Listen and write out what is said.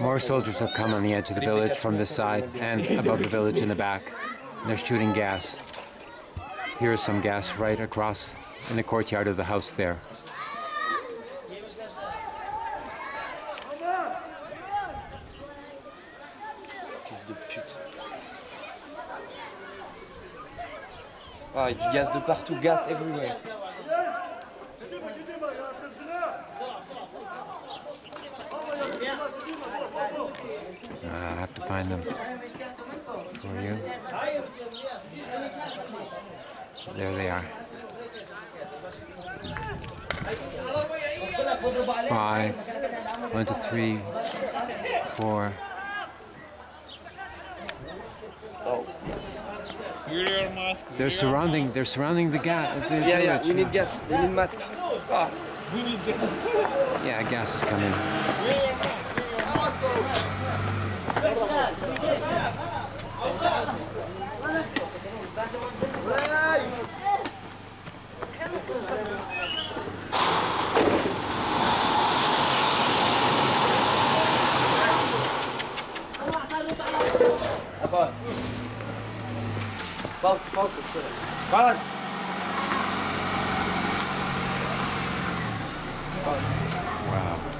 More soldiers have come on the edge of the village from this side and above the village in the back. They're shooting gas. Here is some gas right across in the courtyard of the house there. Fils de pute. Ah, et du gaz de partout, gas everywhere. Have to find them for you. There they are. Five. One, two, three, four. Oh, yes. They're surrounding. They're surrounding the gas. The Yeah, yeah, we need gas, we need masks. Ah, Yeah, gas is coming. Wow.